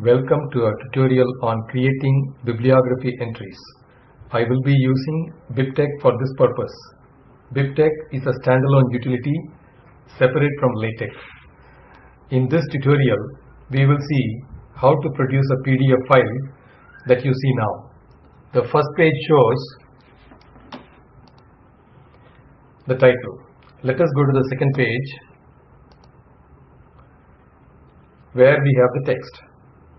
Welcome to our tutorial on creating bibliography entries. I will be using BibTeX for this purpose. BibTeX is a standalone utility separate from LaTeX. In this tutorial, we will see how to produce a PDF file that you see now. The first page shows the title. Let us go to the second page where we have the text.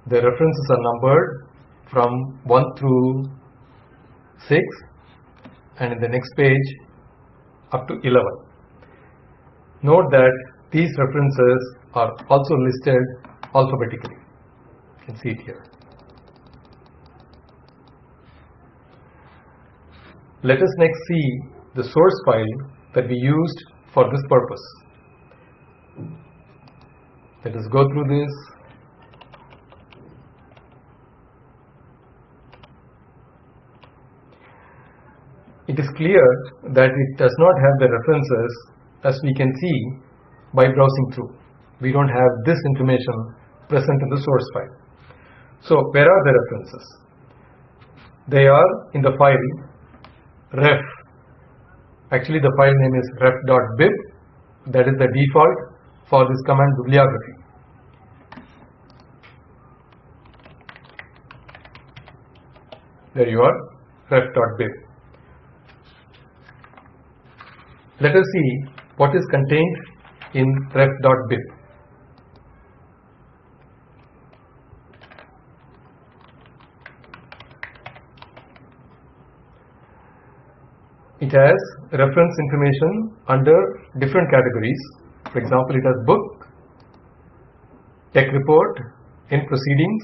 The references are numbered from 1 through 6 and in the next page up to 11. Note that these references are also listed alphabetically. You can see it here. Let us next see the source file that we used for this purpose. Let us go through this. It is clear that it does not have the references as we can see by browsing through. We don't have this information present in the source file. So where are the references? They are in the file ref. Actually the file name is ref.bib. That is the default for this command bibliography. There you are, ref.bib. Let us see what is contained in ref.bib. It has reference information under different categories. For example, it has book, tech report, in proceedings,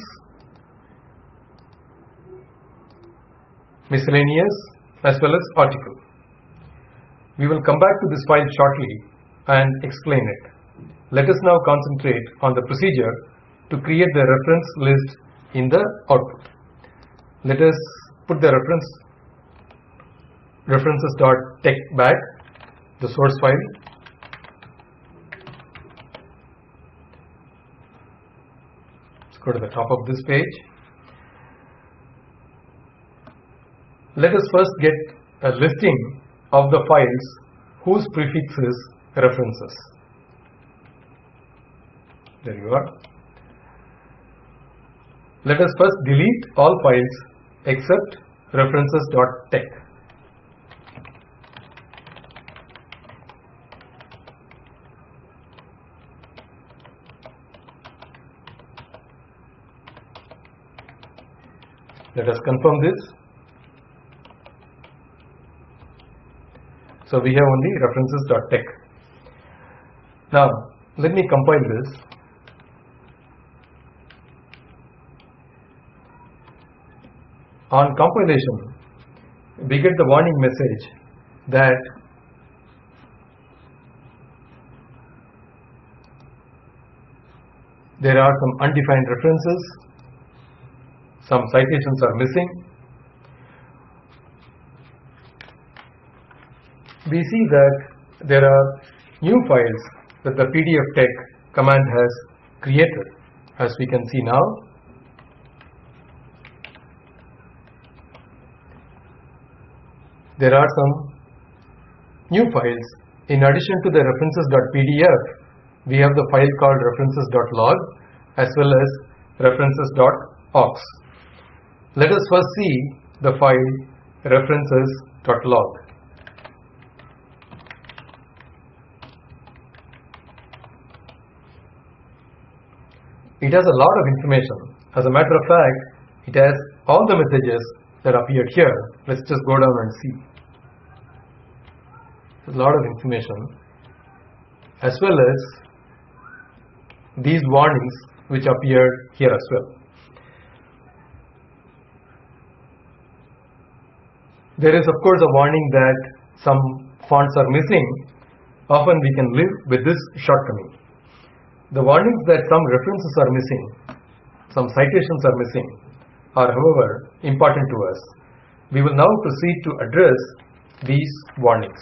miscellaneous as well as article. We will come back to this file shortly and explain it. Let us now concentrate on the procedure to create the reference list in the output. Let us put the reference references.tex back the source file let's go to the top of this page let us first get a listing of the files whose prefix is references. There you are. Let us first delete all files except references.tex Let us confirm this. So we have only references.tex. Now let me compile this. On compilation, we get the warning message that there are some undefined references some citations are missing. We see that there are new files that the PDF tex command has created as we can see now. There are some new files. In addition to the references.pdf, we have the file called references.log as well as references.aux. Let us first see the file references.log. It has a lot of information. As a matter of fact, it has all the messages that appeared here. Let's just go down and see. a lot of information as well as these warnings which appeared here as well. There is of course a warning that some fonts are missing. Often we can live with this shortcoming. The warnings that some references are missing, some citations are missing, are however important to us. We will now proceed to address these warnings.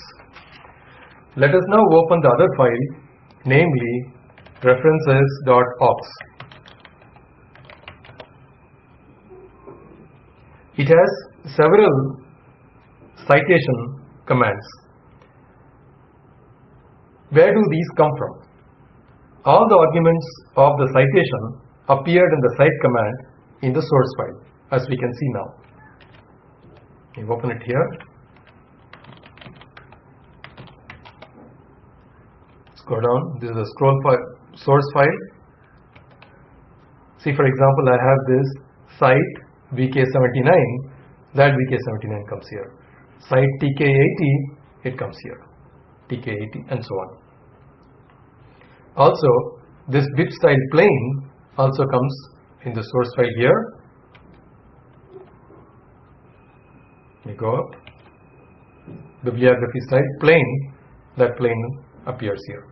Let us now open the other file, namely references.aux. it has several citation commands. Where do these come from? All the arguments of the citation appeared in the cite command in the source file as we can see now. You open it here. Scroll down. This is a scroll file, source file. See for example I have this cite VK79 that VK79 comes here. Cite TK80 it comes here. TK80 and so on. Also this bib style plain also comes in the source file here. We go up. Bibliography style plain that plain appears here.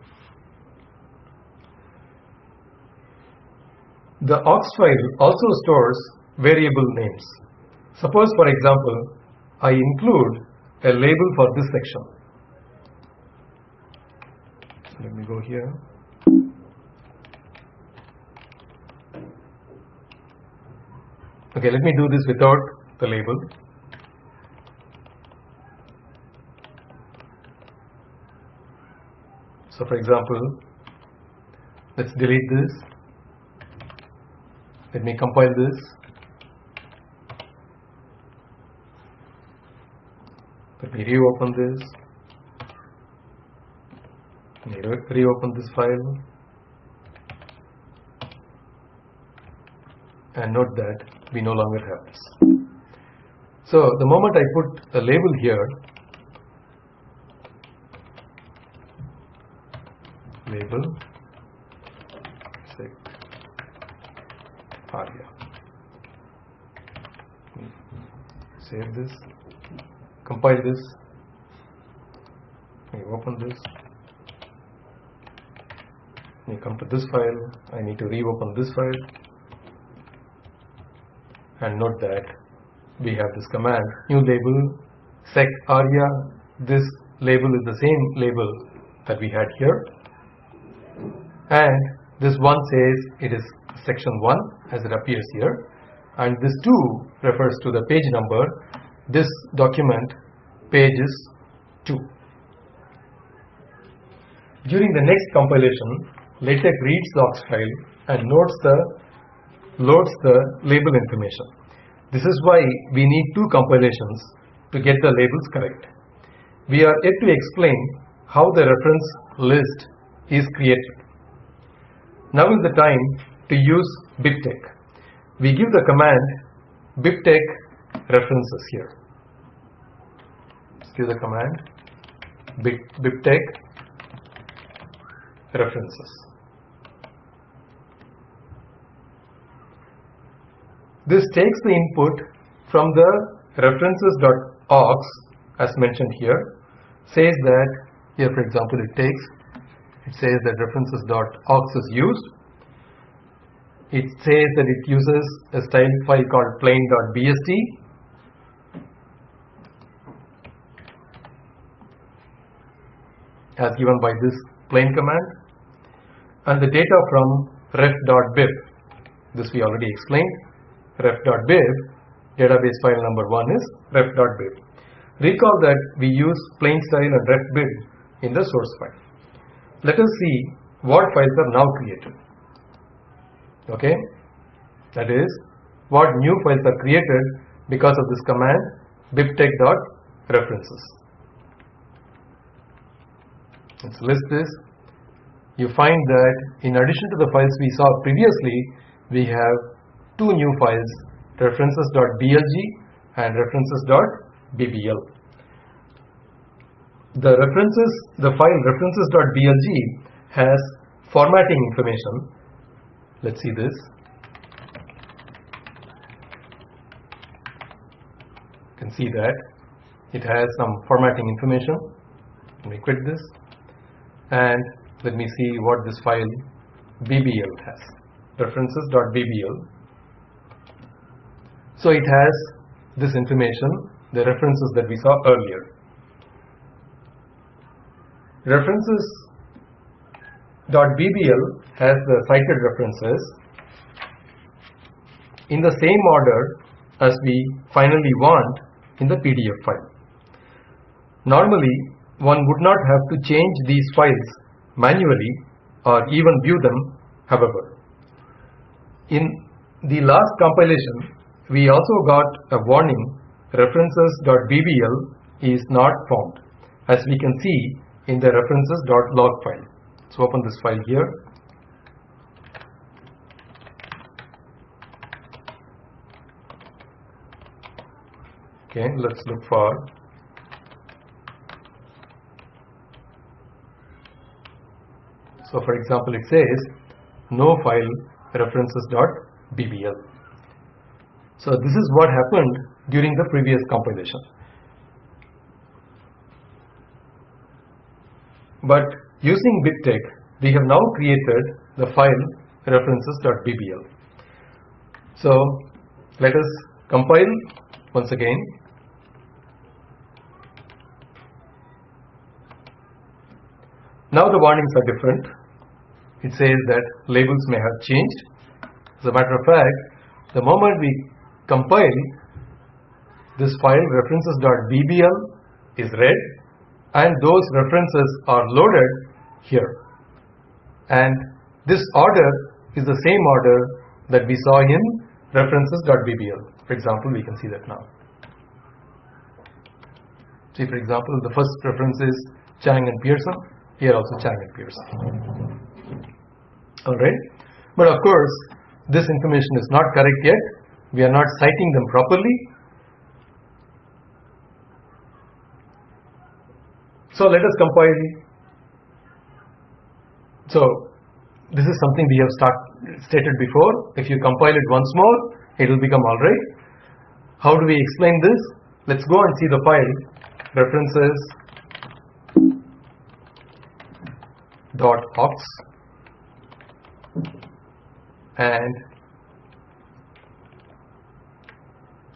The aux file also stores variable names. Suppose for example I include a label for this section. Let me go here. Okay, let me do this without the label. So for example, let's delete this. Let me compile this. Let me reopen this. Re reopen this file. And note that we no longer have this. So the moment I put a label here, label say aria. Save this, compile this, open this, we come to this file, I need to reopen this file. And note that we have this command new label sec aria. This label is the same label that we had here. And this one says it is section 1 as it appears here. And this 2 refers to the page number. This document page is 2 during the next compilation LaTeX reads the aux file and notes the loads the label information. This is why we need two compilations to get the labels correct. We are yet to explain how the reference list is created. Now is the time to use BibTeX. We give the command BibTeX references here. Let's give the command BibTeX references. This takes the input from the references.aux as mentioned here, says that here for example it takes, it says that references.aux is used. It says that it uses a style file called plain.bst as given by this plain command. And the data from ref.bib this we already explained ref.bib, database file number 1 is ref.bib. Recall that we use plain style and ref.bib in the source file. Let us see what files are now created. Okay, that is what new files are created because of this command bibtex.references. Let's list this. You find that in addition to the files we saw previously, we have two new files references.blg and references.bbl. The references, the file references.blg has formatting information. Let's see this. You can see that it has some formatting information. Let me quit this and let me see what this file bbl has. References.bbl so it has this information, the references that we saw earlier. References.bbl has the cited references. In the same order, as we finally want in the PDF file. Normally, one would not have to change these files manually or even view them, however. In the last compilation, we also got a warning references.bbl is not found as we can see in the references.log file. So open this file here. Okay, let's look for So for example, it says no file references.bbl. So this is what happened during the previous compilation. But using BibTeX, we have now created the file references.bbl. So let us compile once again. Now the warnings are different. It says that labels may have changed. As a matter of fact, the moment we compile, this file references.bbl is read and those references are loaded here. And this order is the same order that we saw in references.bbl. For example, we can see that now. See, for example, the first reference is Chang and Pearson. Here also Chang and Pearson. Alright. But of course, this information is not correct yet. We are not citing them properly. So let us compile. So this is something we have start, stated before. If you compile it once more, it will become alright. How do we explain this? Let's go and see the file references dot aux and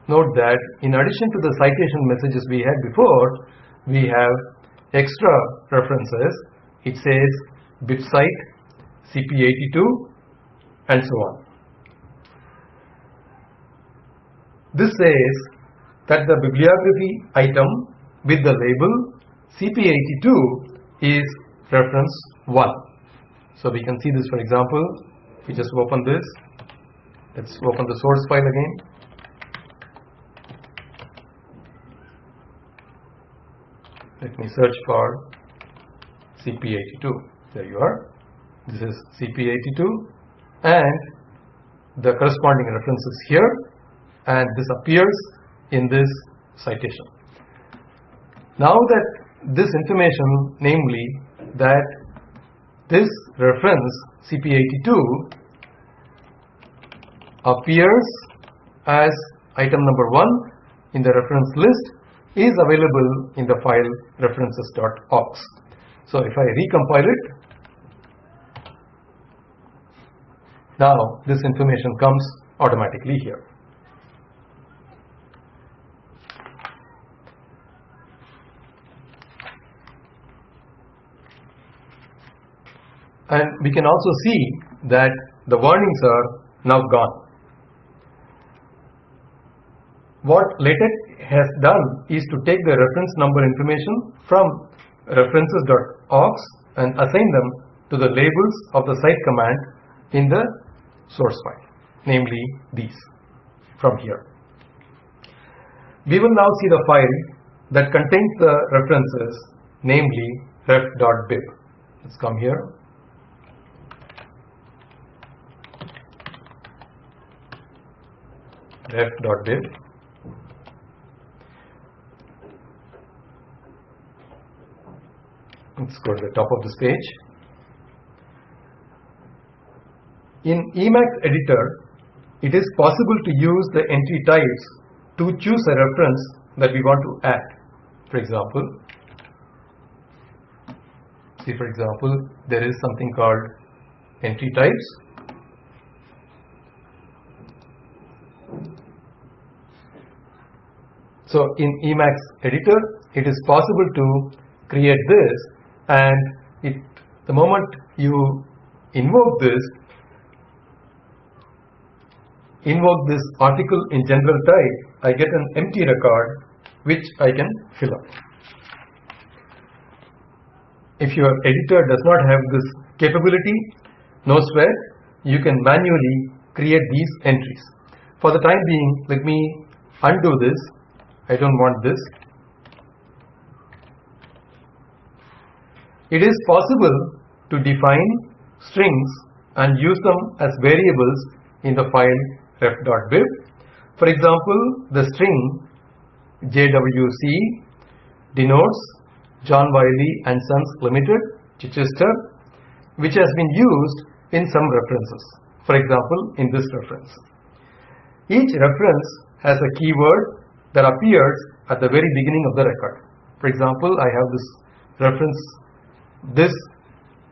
note that in addition to the citation messages we had before we have extra references. It says bibcite cp82 and so on. This says that the bibliography item with the label cp82 is reference 1 so we can see this for example if we just open this. Let's open the source file again let me search for CP82 there you are. This is CP82 and the corresponding references here and this appears in this citation. Now that this information namely that this reference CP82 appears as item number 1 in the reference list is available in the file references.aux. So if I recompile it, now this information comes automatically here. And we can also see that the warnings are now gone. What LaTeX has done is to take the reference number information from references.aux and assign them to the labels of the cite command in the source file, namely these from here. We will now see the file that contains the references, namely ref.bib. Let's come here. ref.bib let's go to the top of this page in Emacs editor it is possible to use the entry types to choose a reference that we want to add. For example see for example there is something called entry types. So in Emacs editor, it is possible to create this and it, the moment you invoke this, invoke this article in general type, I get an empty record which I can fill up. If your editor does not have this capability, no sweat, you can manually create these entries. For the time being, let me undo this. I don't want this. It is possible to define strings and use them as variables in the file ref.bib. For example, the string JWC denotes John Wiley and Sons Limited, Chichester, which has been used in some references. For example, in this reference. Each reference has a keyword that appears at the very beginning of the record. For example, I have this reference, this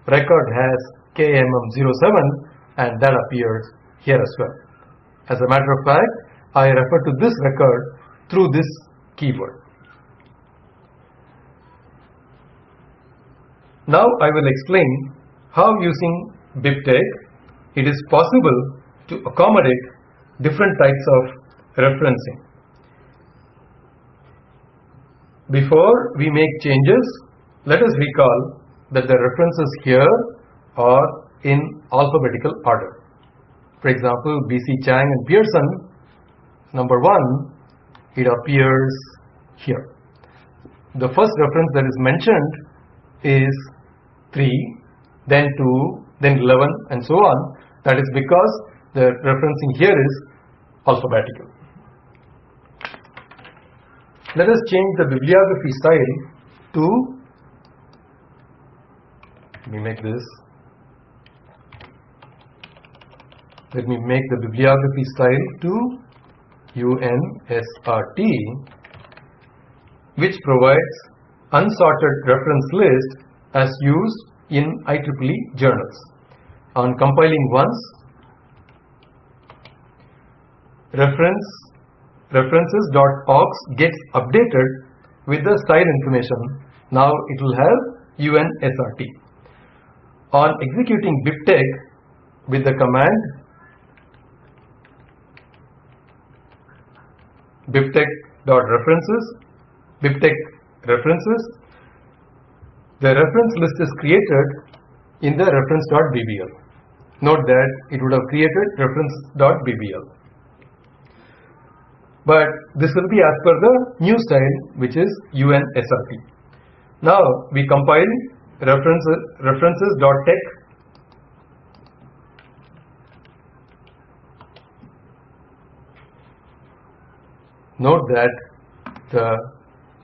record has KMM07 and that appears here as well. As a matter of fact, I refer to this record through this keyword. Now I will explain how using BibTeX it is possible to accommodate different types of referencing. Before we make changes, let us recall that the references here are in alphabetical order. For example, B.C. Chang and Pearson, number one, it appears here. The first reference that is mentioned is 3, then 2, then 11 and so on. That is because the referencing here is alphabetical. Let us change the bibliography style to, let me make this, let me make the bibliography style to UNSRT which provides unsorted reference list as used in IEEE journals. On compiling once, reference references.aux gets updated with the style information. Now it will have UNSRT. On executing BibTeX with the command bibtex.references, bibtex references, the reference list is created in the reference.bbl. Note that it would have created reference.bbl. But this will be as per the new style which is UNSRT. Now we compile references references.tex Note that the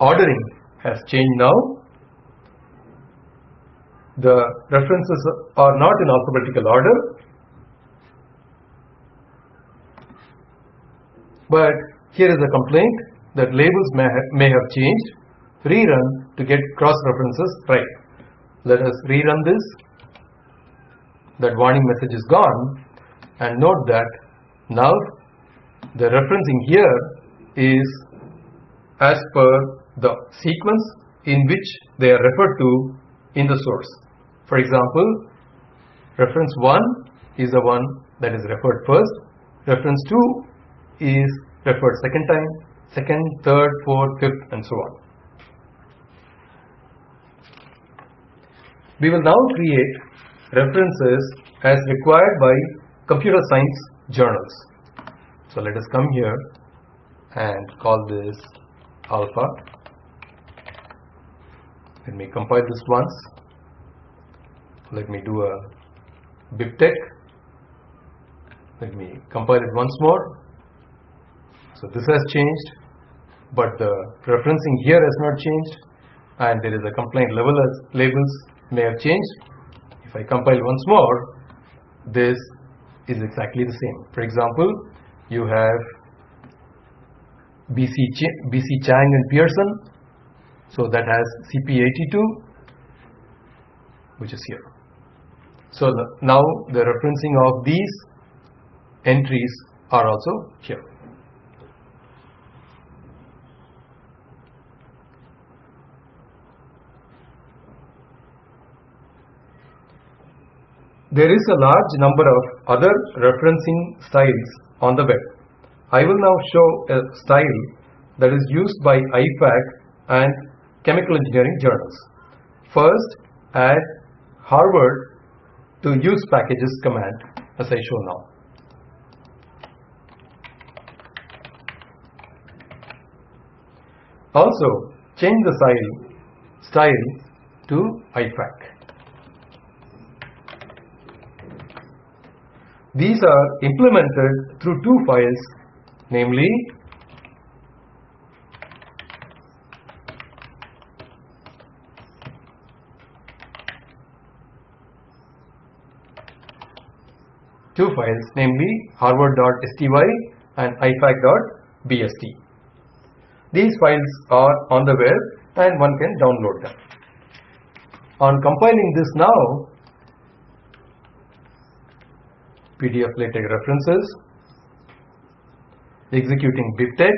ordering has changed now. The references are not in alphabetical order, but here is a complaint that labels may, ha may have changed. Rerun to get cross references right. Let us rerun this. That warning message is gone and note that now the referencing here is as per the sequence in which they are referred to in the source. For example, reference 1 is the one that is referred first, reference 2 is referred second time, second, third, fourth, fifth and so on. We will now create references as required by computer science journals. So let us come here and call this alpha. Let me compile this once. Let me do a BibTeX. Let me compile it once more. So this has changed, but the referencing here has not changed, and there is a complaint level as labels may have changed. If I compile once more, this is exactly the same. For example, you have BC, Ch BC Chang and Pearson. So that has CP82, which is here. So the, now the referencing of these entries are also here. There is a large number of other referencing styles on the web. I will now show a style that is used by IFAC and chemical engineering journals. First, add Harvard to use packages command as I show now. Also, change the style, style to IFAC. These are implemented through two files, namely two files, namely harvard.sty and ifac.bst. These files are on the web and one can download them. On compiling this now, PDF LaTeX references, executing BibTeX,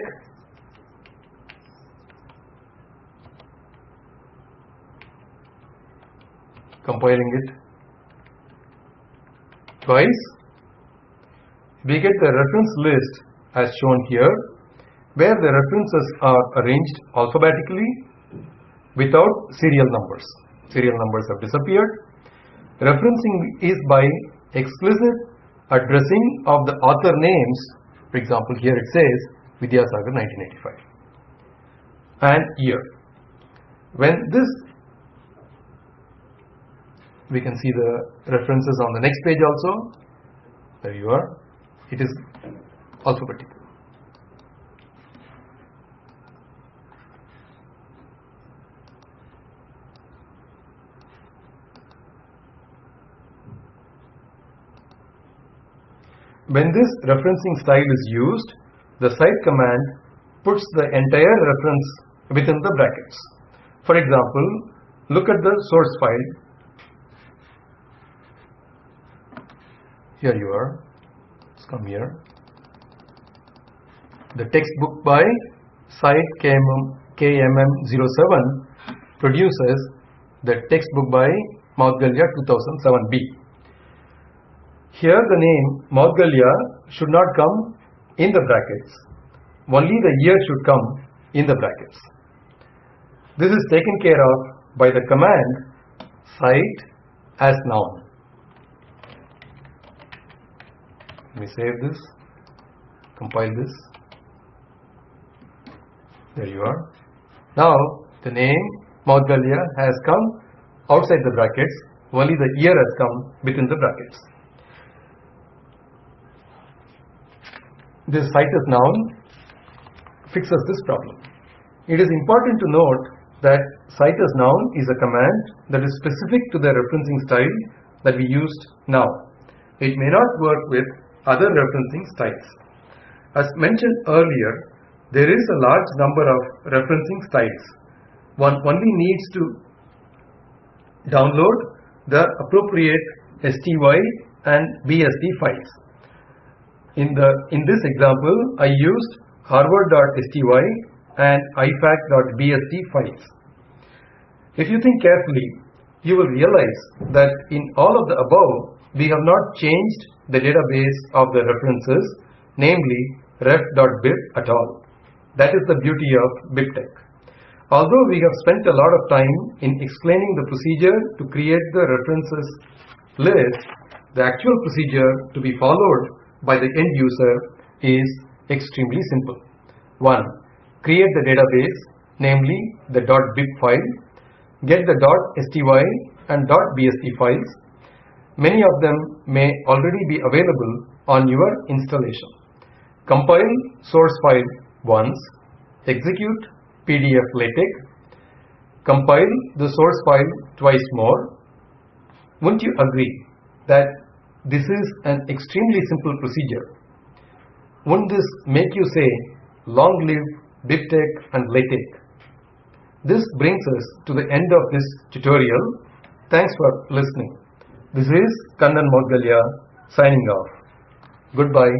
compiling it twice, we get the reference list as shown here where the references are arranged alphabetically without serial numbers. Serial numbers have disappeared. Referencing is by explicit addressing of the author names, for example, here it says Vidyasagar 1985 and year. When this, we can see the references on the next page also. There you are. It is alphabetical. When this referencing style is used, the cite command puts the entire reference within the brackets. For example, look at the source file. Here you are. Let's come here. The textbook by Cite KMM, KMM07 produces the textbook by Moudgalya 2007b. Here the name Moudgalya should not come in the brackets. Only the year should come in the brackets. This is taken care of by the command cite as noun. Let me save this, compile this. There you are. Now the name Moudgalya has come outside the brackets, only the year has come within the brackets. This cite as noun fixes this problem. It is important to note that cite as noun is a command that is specific to the referencing style that we used now. It may not work with other referencing styles. As mentioned earlier, there is a large number of referencing styles. One only needs to download the appropriate STY and BST files. In, the, in this example, I used harvard.sty and ifac.bst files. If you think carefully, you will realize that in all of the above, we have not changed the database of the references, namely ref.bib at all. That is the beauty of BibTeX. Although we have spent a lot of time in explaining the procedure to create the references list, the actual procedure to be followed by the end user is extremely simple. 1. Create the database, namely the .bib file, get the .sty and .bst files. Many of them may already be available on your installation. Compile source file once, execute PDF LaTeX, compile the source file twice more. Wouldn't you agree that this is an extremely simple procedure. Won't this make you say, long live BibTeX and LaTeX? This brings us to the end of this tutorial. Thanks for listening. This is Kannan Moudgalya signing off. Goodbye.